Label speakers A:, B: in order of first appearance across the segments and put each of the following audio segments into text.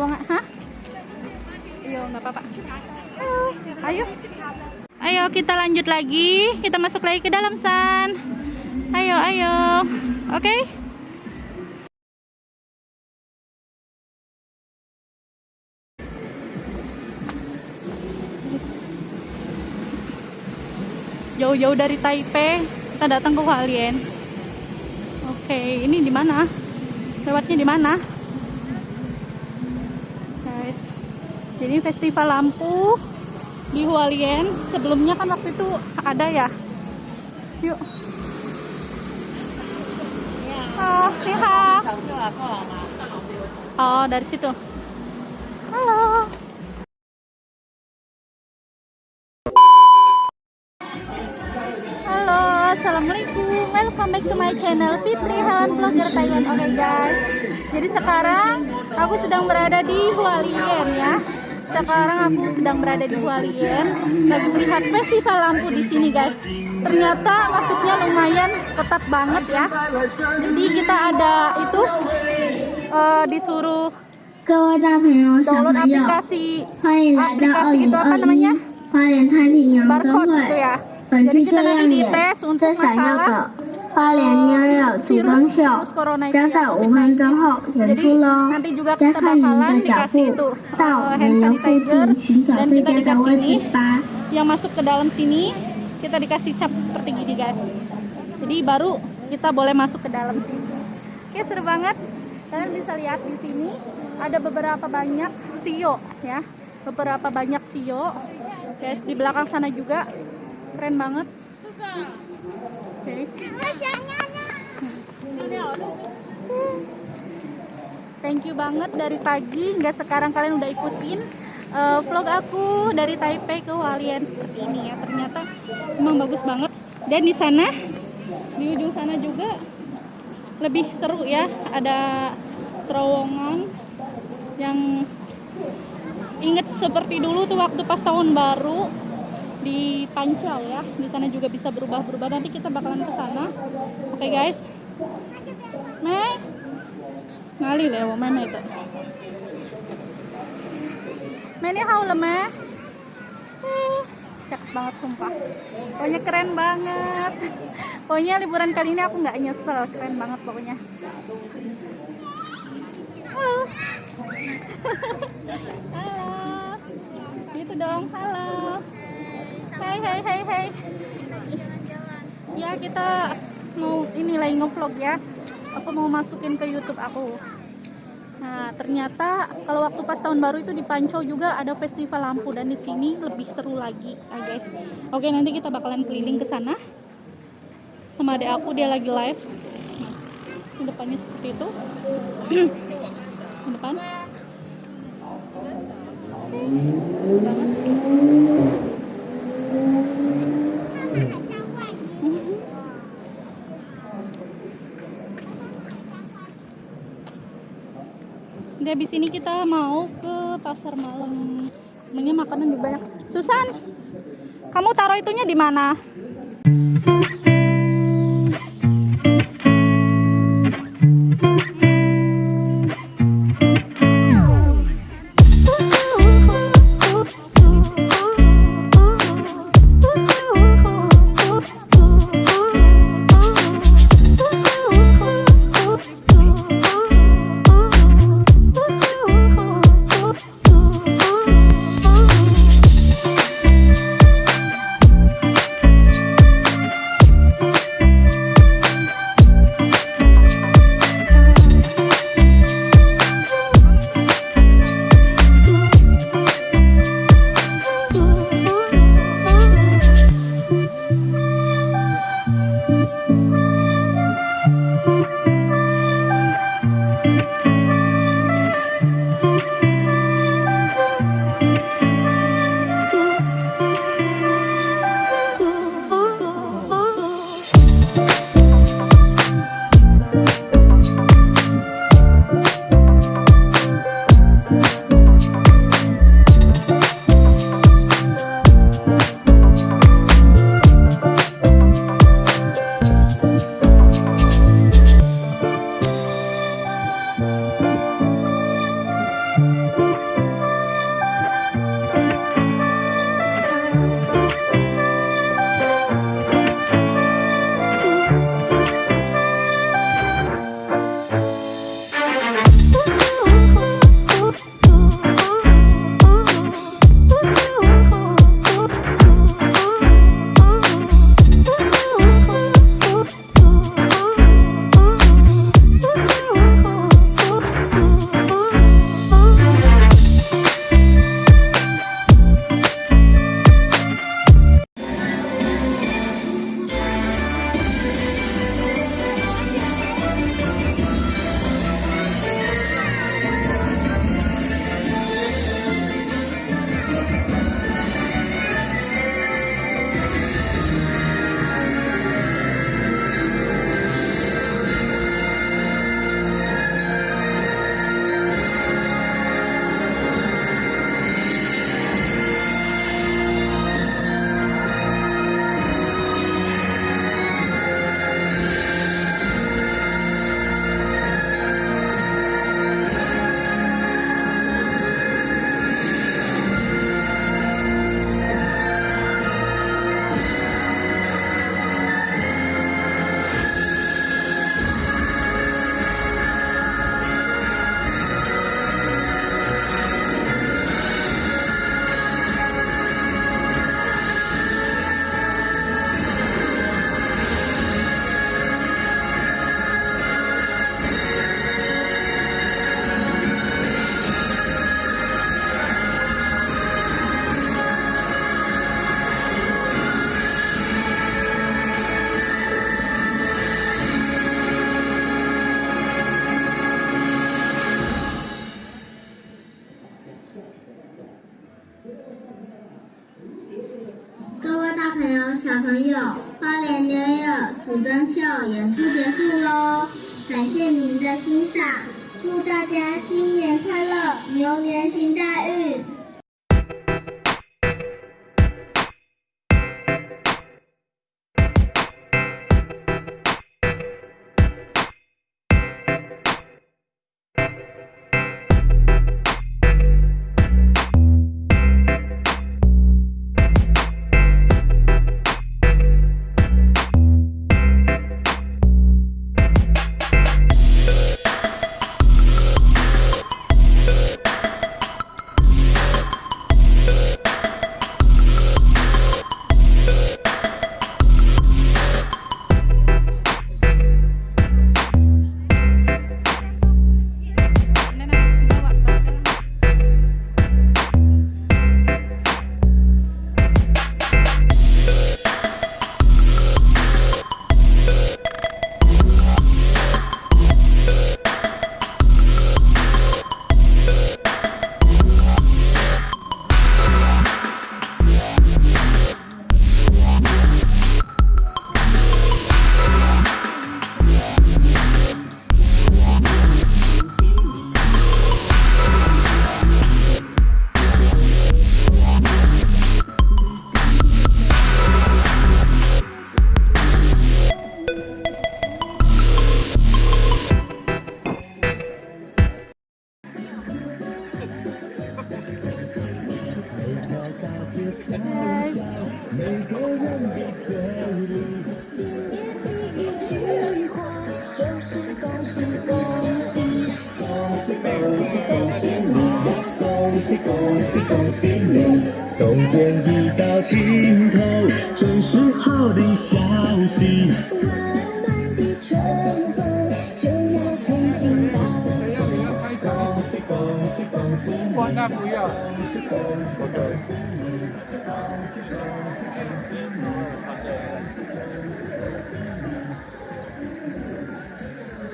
A: terowongan. Hah? Ayo, nggak apa-apa. Ayo. Ayo kita lanjut lagi. Kita masuk lagi ke dalam San. Ayo, ayo. Oke. Jauh-jauh dari Taipei, kita datang ke Hualien. Oke, ini di mana? Lewatnya di mana? Guys. Jadi festival lampu di Hualien. Sebelumnya kan waktu itu ada ya. Yuk. Oh, liha. Oh, dari situ. Halo. Halo, assalamualaikum. Welcome back to my channel Fitri Helen Vlogger Thailand. Oke guys, jadi sekarang aku sedang berada di Hualien ya sekarang aku sedang berada di Hualien lagi melihat festival lampu di sini guys. Ternyata masuknya lumayan ketat banget ya. Jadi kita ada itu uh, disuruh download aplikasi aplikasi itu apa namanya? barcode gitu ya. Jadi kita lagi
B: di
A: tes untuk masalah
B: 花莲 New Year 主灯秀
A: virus corona itu
B: 将
A: ya,
B: 在五分钟后演
A: Jadi
B: 出喽！
A: nanti juga
B: 加
A: kita
B: 快您
A: bakalan
B: 的脚
A: dikasih
B: 步
A: itu，
B: 到
A: eh,
B: 人
A: hand
B: 流附
A: sanitizer
B: 近寻找
A: dan
B: 最
A: kita
B: 佳的位
A: dikasih
B: 置
A: ini
B: 吧。
A: yang masuk ke dalam sini kita dikasih cap seperti gini guys jadi baru kita boleh masuk ke dalam sini oke seru banget kalian bisa lihat di sini ada beberapa banyak sio ya beberapa banyak sio guys di belakang sana juga keren banget oke Thank you banget dari pagi hingga sekarang kalian udah ikutin eh, vlog aku dari Taipei ke Hualien seperti ini ya. Ternyata emang bagus banget. Dan di sana di ujung sana juga lebih seru ya. Ada terowongan yang inget seperti dulu tuh waktu pas tahun baru di Pancau ya. Di sana juga bisa berubah-berubah. Nanti kita bakalan ke sana. Oke guys. Meh. Ngali lewo meme itu. Mene hau leme. Eh, cakep banget sumpah. Pokoknya keren banget. Pokoknya liburan kali ini aku nggak nyesel, keren banget pokoknya. Halo. Halo. Gitu dong, halo. Hai hai hai hai. Ya kita mau ini lagi ngevlog ya. Aku mau masukin ke YouTube aku. Nah, ternyata kalau waktu pas tahun baru itu di Pancau juga ada festival lampu dan di sini lebih seru lagi, ah, guys. Oke, nanti kita bakalan keliling ke sana. Sama adik aku dia lagi live. Nah, depannya seperti itu. depan. Di habis ini kita mau ke pasar malam. Sebenarnya makanan juga banyak. Susan, kamu taruh itunya di mana?
B: 花莲牛友主灯秀演出结束喽，感谢您的欣赏，祝大家新年快乐，牛年行大运。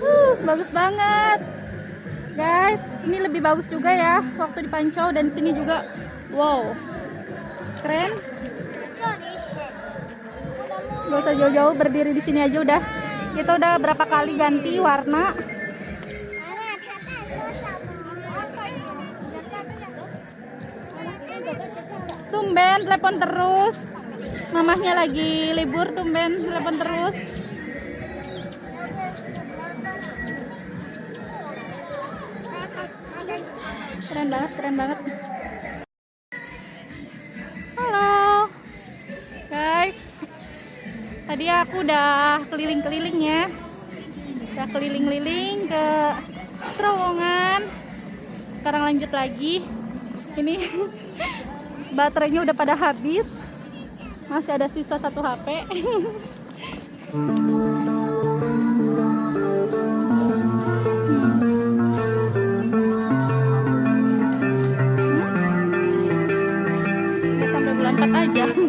A: Huh, bagus banget. Guys, ini lebih bagus juga ya waktu di Pancau dan sini juga. Wow. Keren. Gak usah jauh-jauh berdiri di sini aja udah. Kita udah berapa kali ganti warna. Tumben telepon terus. Mamahnya lagi libur tumben telepon terus. Keren banget, keren banget. Halo. Guys. Tadi aku udah keliling-keliling ya. Udah keliling-keliling ke terowongan. Sekarang lanjut lagi. Ini baterainya udah pada habis. Masih ada sisa satu HP. Sampai bulan 4 aja.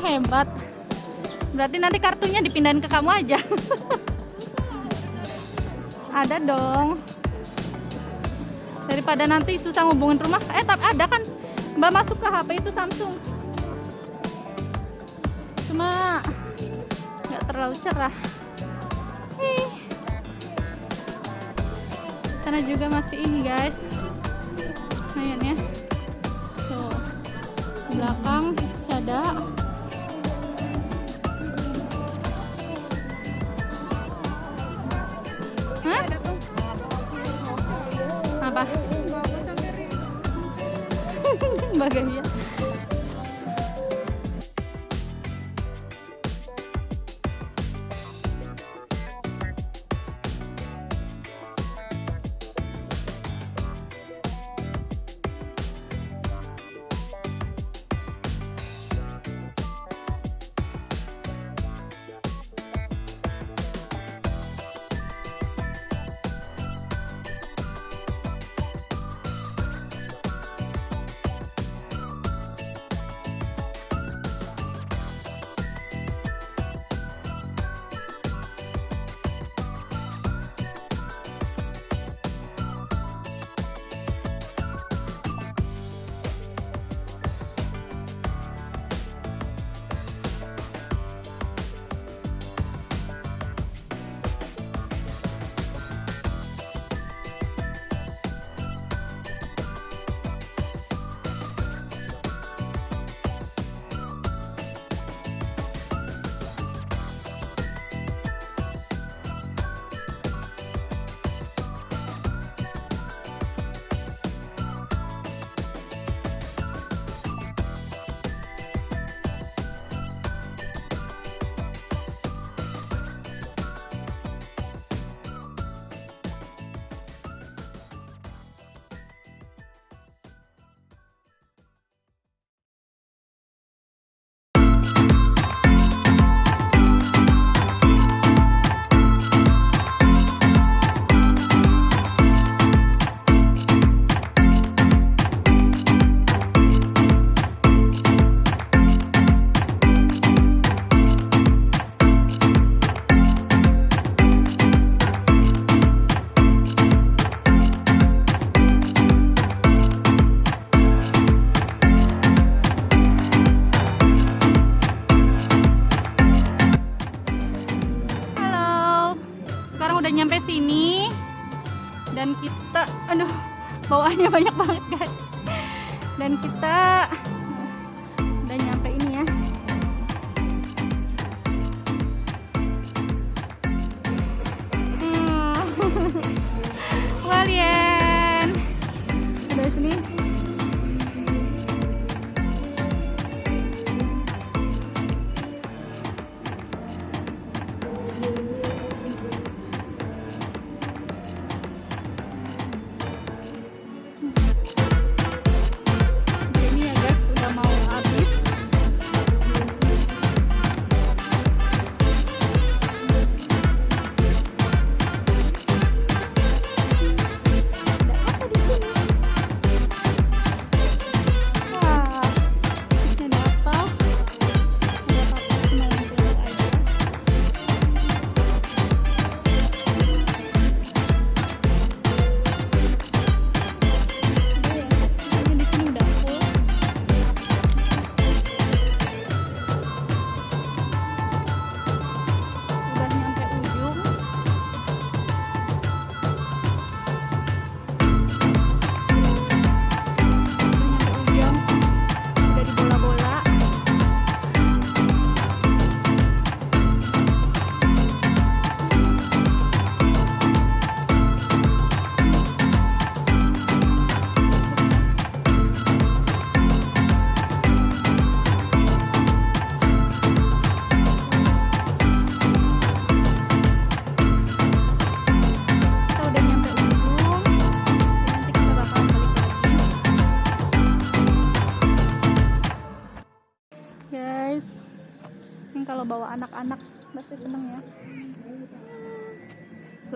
A: Hebat. Berarti nanti kartunya dipindahin ke kamu aja. Ada dong. Daripada nanti susah ngubungin rumah. Eh tapi ada kan? Mbak masuk ke HP itu Samsung. Cuma nggak terlalu cerah. Hih. sana juga masih ini guys. Lumayan ya. Tuh. Belakang ada Bagaya Dan kita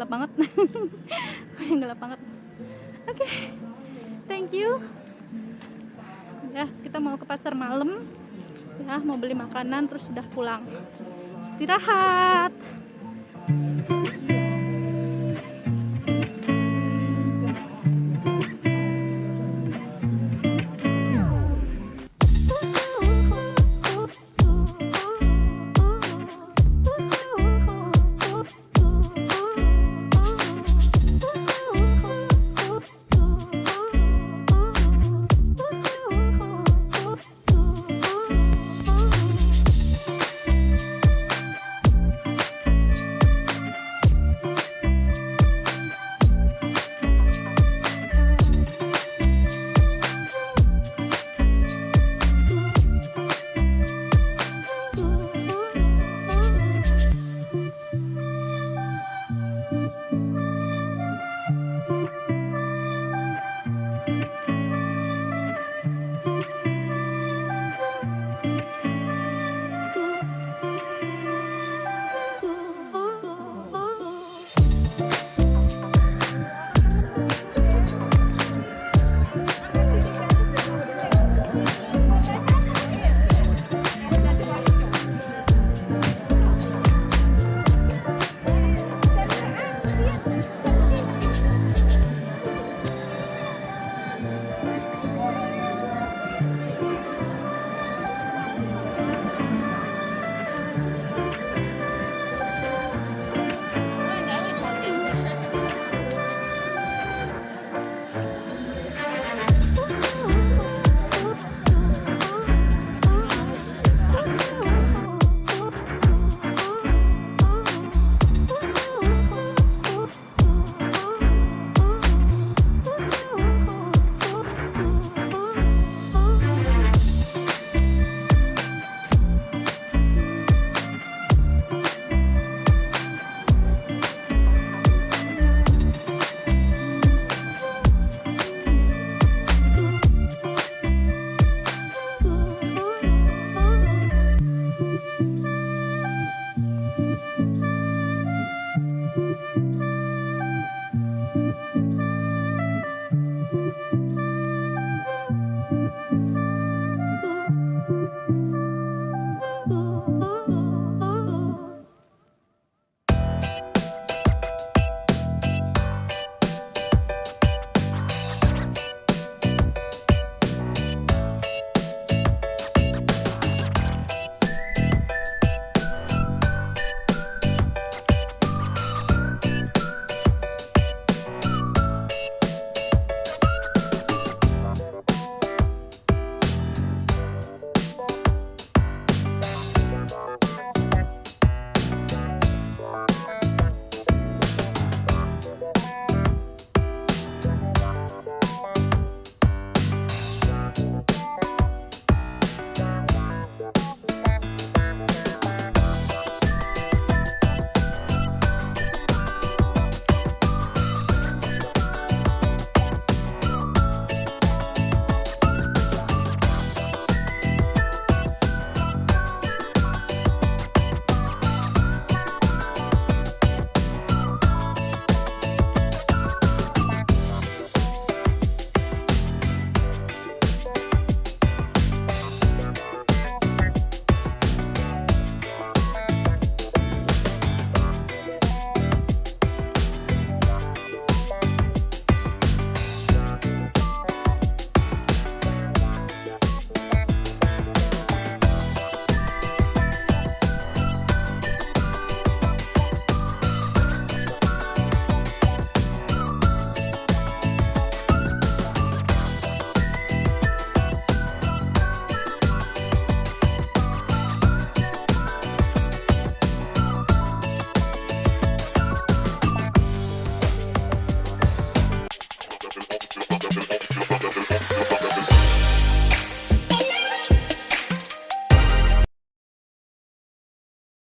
A: gelap banget. Kayak gelap banget? Oke thank you. Ya kita mau ke pasar malam. Ya mau beli makanan terus sudah pulang. Istirahat